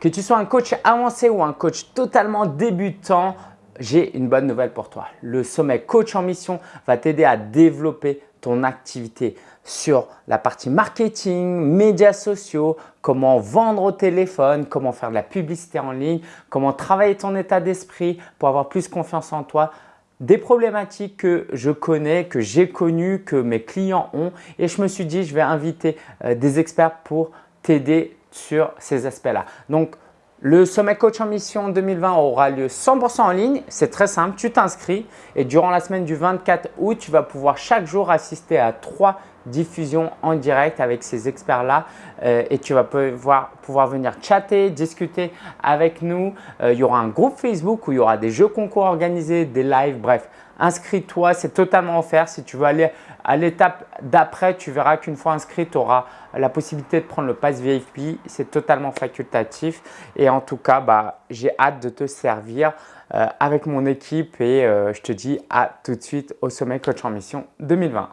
Que tu sois un coach avancé ou un coach totalement débutant, j'ai une bonne nouvelle pour toi. Le sommet coach en mission va t'aider à développer ton activité sur la partie marketing, médias sociaux, comment vendre au téléphone, comment faire de la publicité en ligne, comment travailler ton état d'esprit pour avoir plus confiance en toi. Des problématiques que je connais, que j'ai connues, que mes clients ont et je me suis dit je vais inviter euh, des experts pour t'aider sur ces aspects-là. Donc, le sommet coach en mission 2020 aura lieu 100% en ligne. C'est très simple, tu t'inscris et durant la semaine du 24 août, tu vas pouvoir chaque jour assister à trois diffusions en direct avec ces experts-là euh, et tu vas pouvoir, pouvoir venir chatter, discuter avec nous. Euh, il y aura un groupe Facebook où il y aura des jeux concours organisés, des lives, bref. Inscris-toi, c'est totalement offert. Si tu veux aller à l'étape d'après, tu verras qu'une fois inscrit, tu auras la possibilité de prendre le pass VIP. C'est totalement facultatif et en tout cas, bah, j'ai hâte de te servir euh, avec mon équipe et je te dis à tout de suite au Sommet Coach en Mission 2020.